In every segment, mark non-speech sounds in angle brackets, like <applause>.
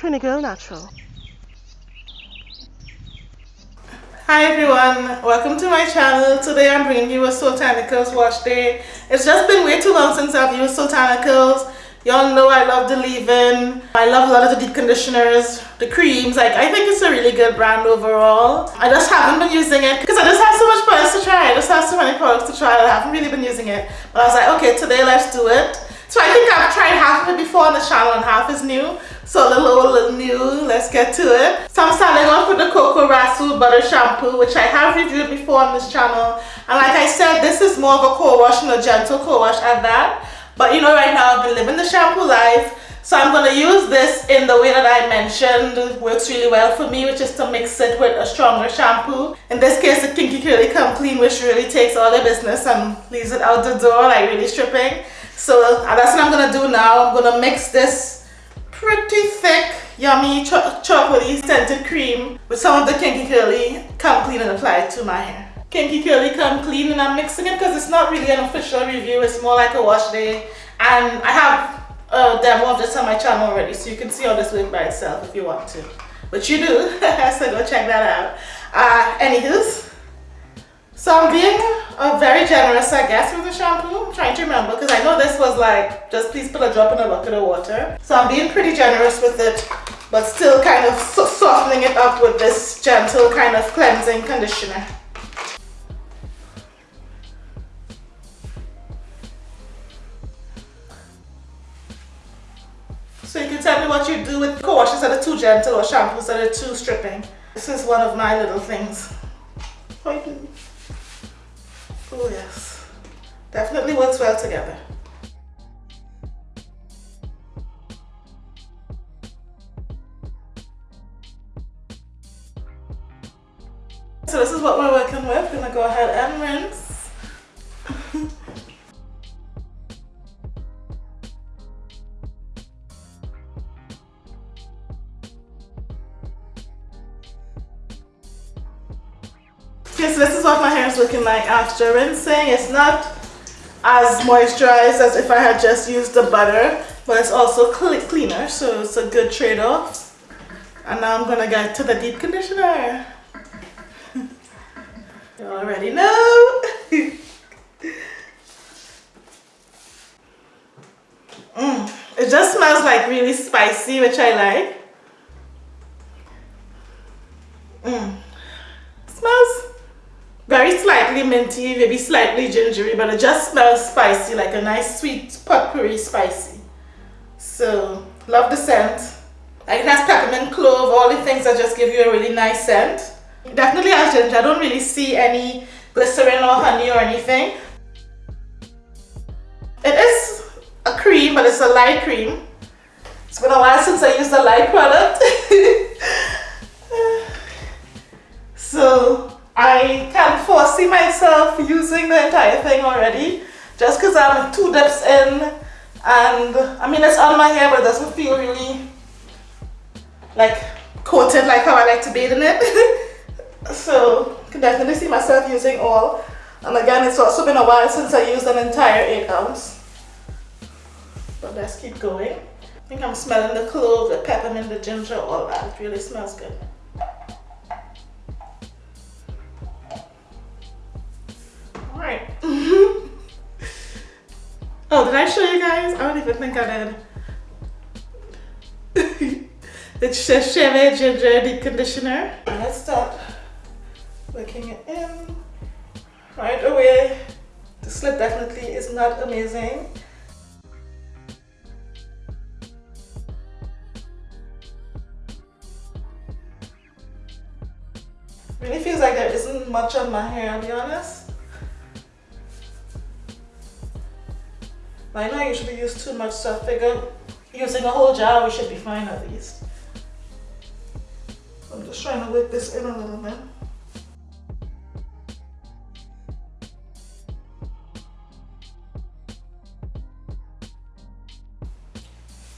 Trini Girl Natural. Hi everyone, welcome to my channel. Today I'm bringing you a Soultanicals wash day. It's just been way too long since I've used Soultanicals. Y'all know I love the leave-in. I love a lot of the deep conditioners, the creams. Like I think it's a really good brand overall. I just haven't been using it because I just have so much products to try. I just have so many products to try. I haven't really been using it. But I was like, okay, today let's do it. So I think I've tried half of it before on the channel and half is new. So a little little new. Let's get to it. So I'm starting off with the Coco Rasu Butter Shampoo, which I have reviewed before on this channel. And like I said, this is more of a co-wash and a gentle co-wash at that. But you know, right now I've been living the shampoo life. So I'm going to use this in the way that I mentioned. It works really well for me, which is to mix it with a stronger shampoo. In this case, the Kinky Curly Come Clean, which really takes all the business and leaves it out the door, like really stripping. So that's what I'm going to do now. I'm going to mix this pretty thick, yummy, cho chocolatey scented cream with some of the Kinky Curly Come Clean and apply it to my hair. Kinky Curly Come Clean and I'm mixing it because it's not really an official review. It's more like a wash day. And I have a demo of this on my channel already so you can see all this work by itself if you want to. But you do, <laughs> so go check that out. Uh, anywho's, so I'm being uh, very generous I guess with the shampoo. I'm trying to remember because I know this was like, just please put a drop in a bucket of water. So I'm being pretty generous with it but still kind of softening it up with this gentle kind of cleansing conditioner. So you can tell me what you do with co-washes that are too gentle or shampoos that are too stripping. This is one of my little things. Yes, definitely works well together. Okay, so this is what my hair is looking like after rinsing. It's not as moisturized as if I had just used the butter, but it's also cl cleaner, so it's a good trade-off. And now I'm gonna get to the deep conditioner. <laughs> you already know. <laughs> mm, it just smells like really spicy, which I like. Mm. Smells very slightly minty, maybe slightly gingery, but it just smells spicy, like a nice sweet potpourri spicy. So, love the scent. Like it has peppermint, clove, all the things that just give you a really nice scent. It definitely has ginger. I don't really see any glycerin or honey or anything. It is a cream, but it's a light cream. It's been a while since I used a light product. <laughs> so I can foresee myself using the entire thing already just because I'm two dips in and I mean it's on my hair but it doesn't feel really like coated like how I like to bathe in it? <laughs> So can definitely see myself using all. And again it's also been a while since I used an entire 8 ounce. But let's keep going. I think I'm smelling the clove, the peppermint, the ginger, all that. It really smells good Alright. <laughs> oh, did I show you guys? I don't even think I did. <laughs> it's the Chebe Ginger Deep Conditioner. Let's start working it in right away. The slip definitely is not amazing. Really feels like there isn't much on my hair, I'll be honest. I know I usually use too much, so I figure using a whole jar we should be fine at least. I'm just trying to work this in a little bit.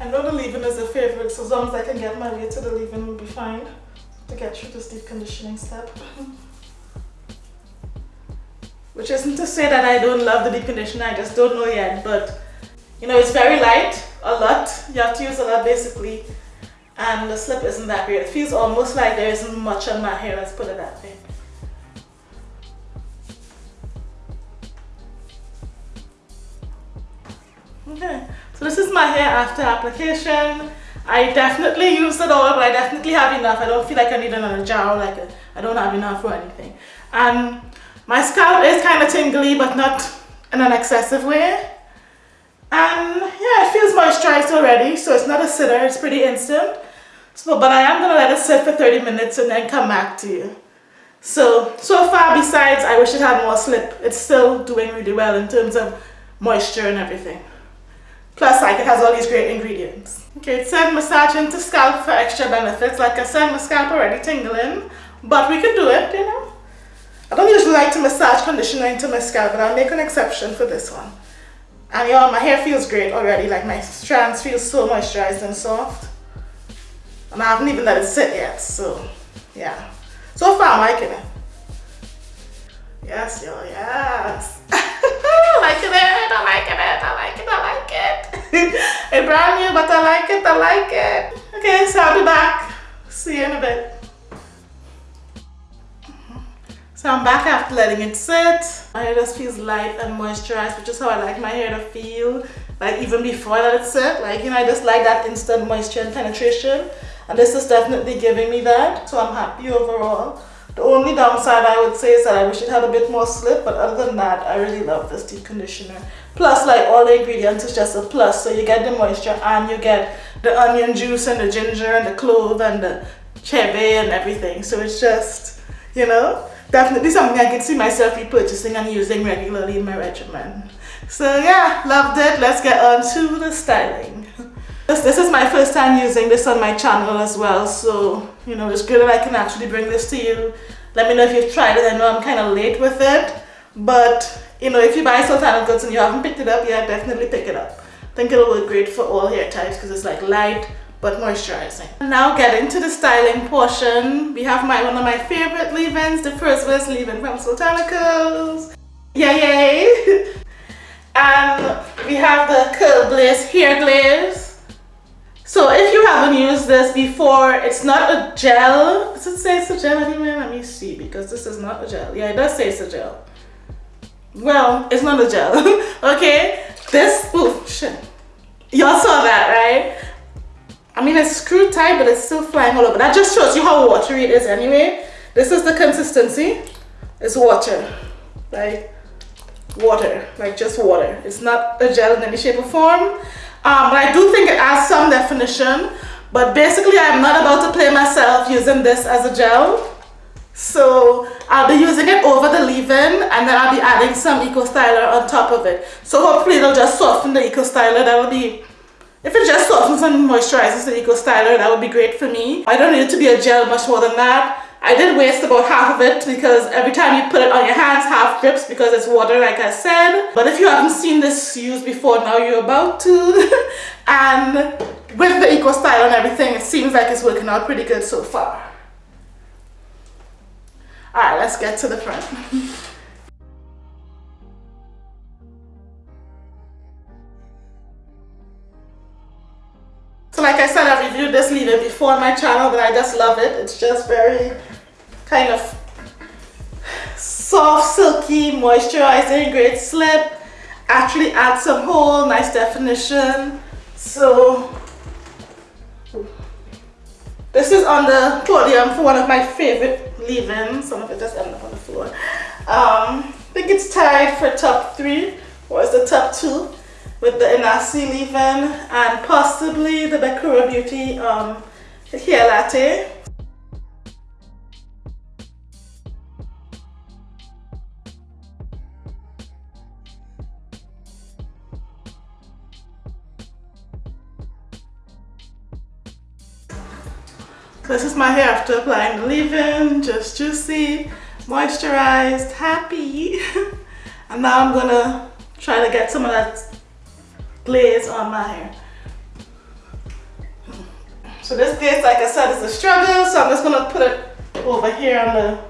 I know the leave-in is a favorite, so as long as I can get my way to the leave-in will be fine to get through this deep conditioning step. <laughs> Which isn't to say that I don't love the deep conditioner, I just don't know yet. But, you know, it's very light, a lot. You have to use a lot basically. and the slip isn't that great. It feels almost like there isn't much on my hair, let's put it that way. Okay, so this is my hair after application. I definitely used it all, but I definitely have enough. I don't feel like I need another gel, like I don't have enough or anything. And my scalp is kind of tingly, but not in an excessive way. And yeah, it feels moisturized already, so it's not a sitter, it's pretty instant. So, but I am gonna let it sit for 30 minutes and then come back to you. So, so far besides, I wish it had more slip, it's still doing really well in terms of moisture and everything. Plus, like, it has all these great ingredients. Okay, it said massage into scalp for extra benefits. Like I said, my scalp already tingling, but we can do it, you know. Like to massage conditioner into my scalp, but I'll make an exception for this one. And y'all, my hair feels great already. Like my strands feel so moisturized and soft. And I haven't even let it sit yet, so yeah. So far, I'm liking it. Yes, y'all, yes. I <laughs> liking it, I like it, I like it, I like it. <laughs> it's brand new, but I like it, I like it. Okay, so I'll be back. See you in a bit. So I'm back after letting it sit. My hair just feels light and moisturized, which is how I like my hair to feel. Like even before I let it sit, like, you know, I just like that instant moisture and penetration. And this is definitely giving me that. So I'm happy overall. The only downside I would say is that I wish it had a bit more slip, but other than that, I really love this deep conditioner. Plus, like all the ingredients is just a plus. So you get the moisture and you get the onion juice and the ginger and the clove and the chebe and everything. So it's just, you know, definitely something I could see myself repurchasing and using regularly in my regimen. So yeah, loved it. Let's get on to the styling. This, this is my first time using this on my channel as well. So, you know, it's good that I can actually bring this to you. Let me know if you've tried it. I know I'm kind of late with it. But, you know, if you buy Soultanicals and you haven't picked it up yet, definitely pick it up. I think it'll work great for all hair types because it's like light, but moisturizing. Now getting to the styling portion, we have my one of my favorite leave-ins, the first Verse leave-in from Soultanicals. Yay yay! <laughs> and we have the Curl Blaze Hair Glaze. So if you haven't used this before, it's not a gel. Does it say it's a gel anywhere? Let me see, because this is not a gel. Yeah, it does say it's a gel. Well, it's not a gel, <laughs> okay? This, oh shit. Y'all saw that, right? I mean, it's screwed tight, but it's still flying all over. That just shows you how watery it is anyway. This is the consistency. It's water, like water, like just water. It's not a gel in any shape or form. Um, but I do think it adds some definition. But basically, I'm not about to play myself using this as a gel. So I'll be using it over the leave-in and then I'll be adding some Eco Styler on top of it. So hopefully it'll just soften the Eco Styler. That'll be if it just softens and moisturizes the Eco Styler, that would be great for me. I don't need it to be a gel much more than that. I did waste about half of it because every time you put it on your hands, half drips because it's water like I said. But if you haven't seen this used before, now you're about to. <laughs> and with the Eco Style and everything, it seems like it's working out pretty good so far. Alright, let's get to the front. <laughs> like I said, I've reviewed this leave-in before on my channel, but I just love it. It's just very kind of soft, silky, moisturizing, great slip. Actually adds some hold, nice definition. So this is on the podium for one of my favorite leave-ins. Some of it just ended up on the floor. Um, I think it's tied for top three, or is the top two with the Inasi leave-in and possibly the Bekura Beauty um, hair latte. This is my hair after applying the leave-in, just juicy, moisturized, happy. <laughs> and now I'm gonna try to get some of that glaze on my hair. So this glaze, like I said, is a struggle, so I'm just gonna put it over here on the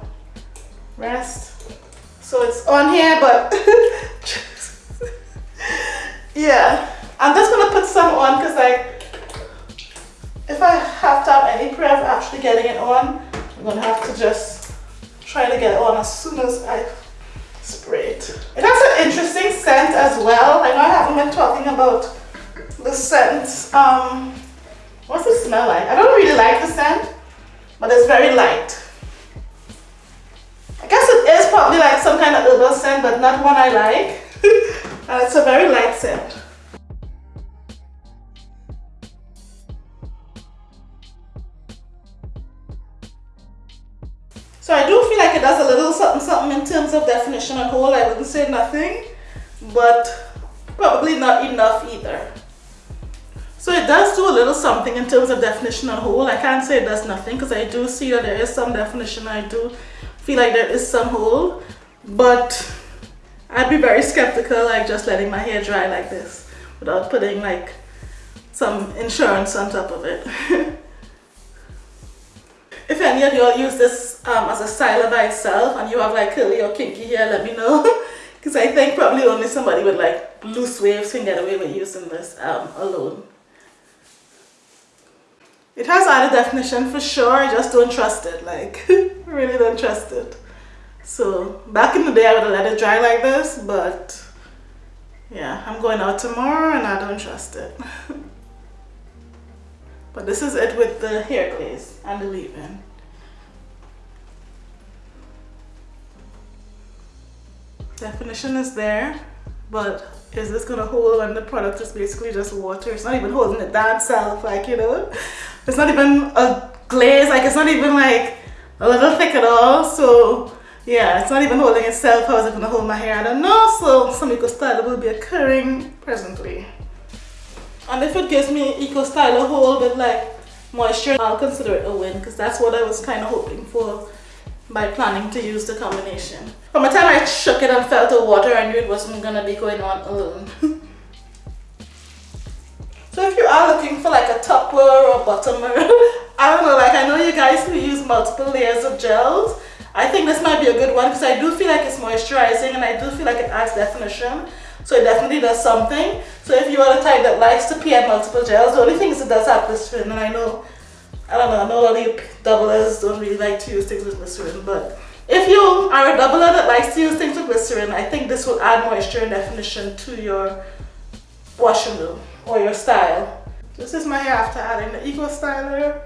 rest. So it's on here, but <laughs> yeah. I'm just gonna put some on because like if I have to have any prayer of actually getting it on, I'm gonna have to just try to get it on as soon as I spray it. Interesting scent as well. I know I haven't been talking about the scent. Um, what's the smell like? I don't really like the scent, but it's very light. I guess it is probably like some kind of herbal scent, but not one I like. <laughs> and it's a very light scent. I do feel like it does a little something something in terms of definition and whole. I wouldn't say nothing, but probably not enough either. So it does do a little something in terms of definition and whole. I can't say it does nothing because I do see that there is some definition. I do feel like there is some hold, but I'd be very skeptical like just letting my hair dry like this without putting like some insurance on top of it. <laughs> if any of y'all use this um, as a styler by itself and you have like curly or kinky hair, let me know. <laughs> Because I think probably only somebody with like loose waves can get away with using this um, alone. It has added definition for sure, I just don't trust it, like, <laughs> really don't trust it. So, back in the day I would have let it dry like this, but yeah, I'm going out tomorrow and I don't trust it. <laughs> but this is it with the hair glaze and the leave-in. Definition is there, but is this gonna hold when the product is basically just water? It's not even holding it down itself, like, you know? It's not even a glaze, like it's not even like a little thick at all. So yeah, it's not even holding itself. How is it gonna hold my hair? I don't know. So some eco styler will be occurring presently. And if it gives me eco styler hold with like moisture, I'll consider it a win because that's what I was kind of hoping for by planning to use the combination. From the time I shook it and felt the water, I knew it wasn't gonna be going on alone. <laughs> So if you are looking for like a topper or bottomer, <laughs> I don't know, like I know you guys who use multiple layers of gels. I think this might be a good one because I do feel like it's moisturizing and I do feel like it adds definition. So it definitely does something. So if you are the type that likes to pair multiple gels, the only thing is it does have glycerin and I know, I don't know, I know a lot of doublers don't really like to use things with glycerin, but if you are a doubler that likes to use things with glycerin, I think this will add moisture and definition to your wash and go or your style. This is my hair after adding the Eco Styler.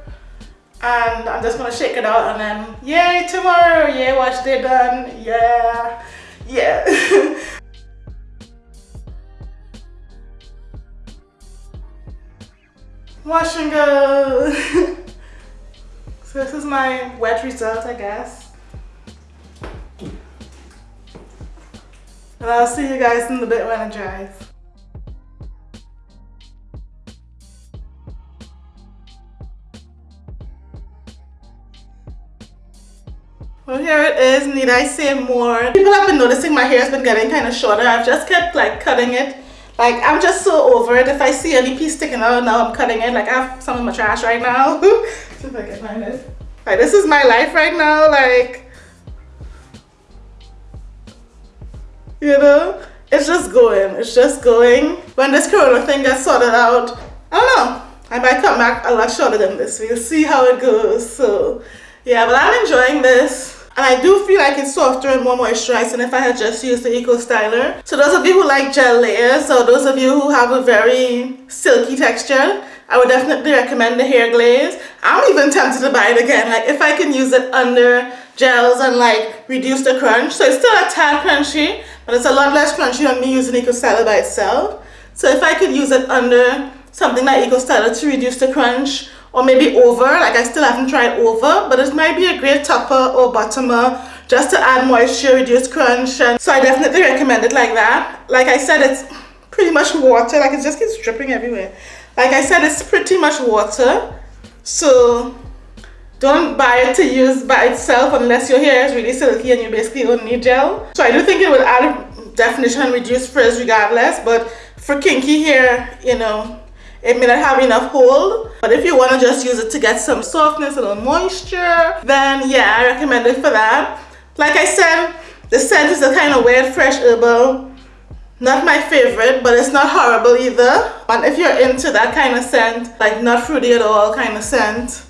And I'm just gonna shake it out and then, yay, tomorrow, yeah, wash day done, yeah, yeah. wash and go. This is my wet result, I guess. And I'll see you guys in the bit when it dries. Well, here it is. Need I say more? People have been noticing my hair has been getting kind of shorter. I've just kept like cutting it. Like, I'm just so over it. If I see any piece sticking out, now I'm cutting it. Like, I have some in my trash right now. <laughs> Find it. Like, this is my life right now. Like, you know? It's just going. It's just going. When this corona thing gets sorted out, I don't know. I might come back a lot shorter than this. We'll see how it goes. So, yeah, but I'm enjoying this. And I do feel like it's softer and more moisturized than if I had just used the Eco Styler. So those of you who like gel layers or those of you who have a very silky texture, I would definitely recommend the hair glaze. I'm even tempted to buy it again. Like if I can use it under gels and like reduce the crunch. So it's still a tad crunchy, but it's a lot less crunchy than me using Eco Styler by itself. So if I could use it under something like Eco Styler to reduce the crunch or maybe over. Like I still haven't tried over but it might be a great topper or bottomer just to add moisture reduce crunch and so I definitely recommend it like that. Like I said it's pretty much water. Like it just keeps dripping everywhere. Like I said it's pretty much water. So don't buy it to use by itself unless your hair is really silky and you basically don't need gel. So I do think it will add definition and reduce frizz regardless but for kinky hair you know it may not have enough hold but if you want to just use it to get some softness a little moisture then yeah i recommend it for that like i said the scent is a kind of weird fresh herbal not my favorite, but it's not horrible either. And if you're into that kind of scent, like not fruity at all kind of scent,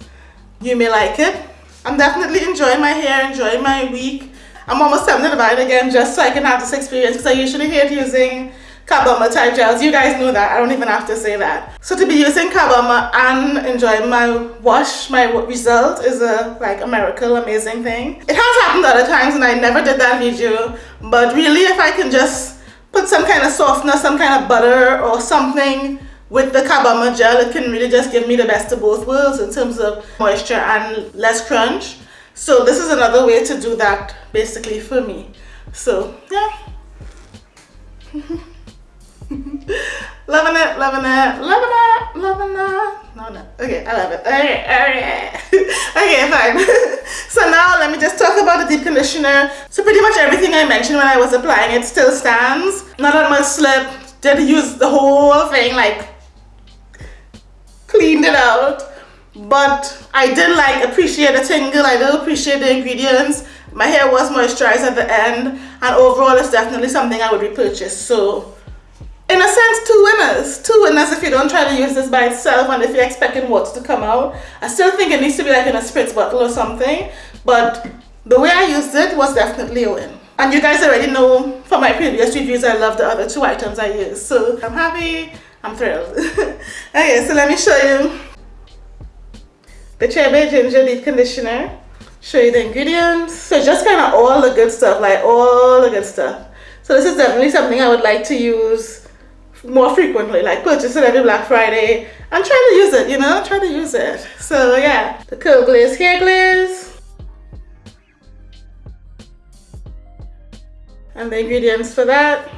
you may like it. I'm definitely enjoying my hair, enjoying my week. I'm almost tempted to buy it again just so I can have this experience because I usually hate using carbomer type gels. You guys know that. I don't even have to say that. So to be using carbomer and enjoying my wash, my result is a like a miracle, amazing thing. It has happened other times and I never did that video. But really if I can just put some kind of softener, some kind of butter or something with the carbomer gel, it can really just give me the best of both worlds in terms of moisture and less crunch. So this is another way to do that basically for me. So yeah. <laughs> loving it, loving it, loving it, loving it. No, no. Okay, I love it. Okay, okay. <laughs> okay, fine. <laughs> so now let me just talk about the deep conditioner. So pretty much everything I mentioned when I was applying it still stands. Not on my slip. Did use the whole thing, like cleaned it out. But I did like appreciate the tingle. I did appreciate the ingredients. My hair was moisturized at the end. And overall, it's definitely something I would repurchase. So in a sense, two winners. Two winners if you don't try to use this by itself and if you're expecting water to come out. I still think it needs to be like in a spritz bottle or something. But the way I used it was definitely a win. And you guys already know from my previous reviews, I love the other two items I used. So I'm happy, I'm thrilled. <laughs> okay, so let me show you the Bai Ginger Deep Conditioner. Show you the ingredients. So just kind of all the good stuff, like all the good stuff. So this is definitely something I would like to use more frequently, like purchase it every Black Friday and try to use it, you know, try to use it. So yeah, the Curl Glaze Hair Glaze. And the ingredients for that.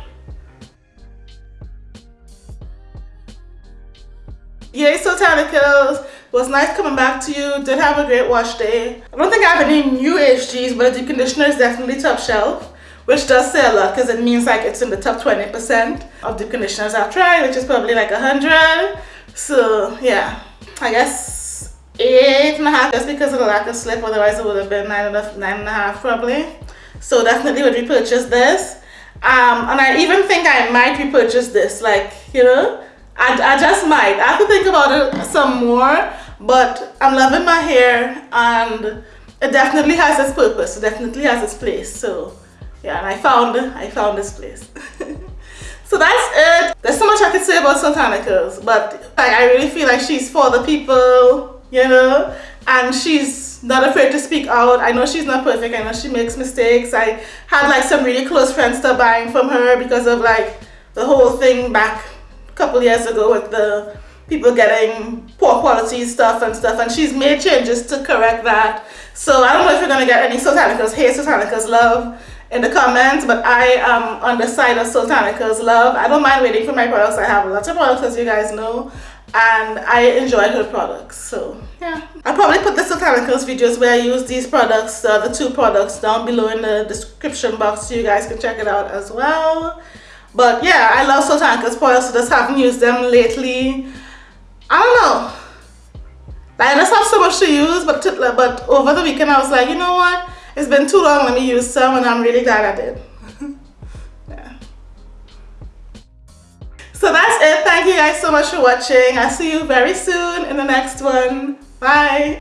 Yay Soultanicals was nice coming back to you. Did have a great wash day. I don't think I have any new HGs, but the deep conditioner is definitely top shelf which does say a lot because it means like it's in the top 20% of the conditioners I've tried, which is probably like 100. So yeah, I guess eight and a half just because of the lack of slip, otherwise it would have been nine and a, nine and a half probably. So definitely would repurchase this. Um, and I even think I might repurchase this, like, you know, I, I just might. I have to think about it some more, but I'm loving my hair and it definitely has its purpose. It definitely has its place. So yeah and I found I found this place. <laughs> So that's it. There's so much I could say about Soultanicals but I really feel like she's for the people you know? And she's not afraid to speak out. I know she's not perfect. I know she makes mistakes. I had like some really close friends start buying from her because of like the whole thing back a couple years ago with the people getting poor quality stuff and stuff. And she's made changes to correct that. So I don't know if you're gonna get any Soultanicals hey Soultanicals love in the comments but I am on the side of Soultanicals love. I don't mind waiting for my products. I have lots of products as you guys know and I enjoy her products so yeah. I'll probably put the Soultanicals videos where I use these products uh, the two products down below in the description box so you guys can check it out as well. But yeah I love Soultanicals products just haven't used them lately. I don't know. I just have so much to use but, to, but over the weekend I was like you know what it's been too long, let me use some and I'm really glad I did. <laughs> yeah. So that's it. Thank you guys so much for watching. I'll see you very soon in the next one. Bye.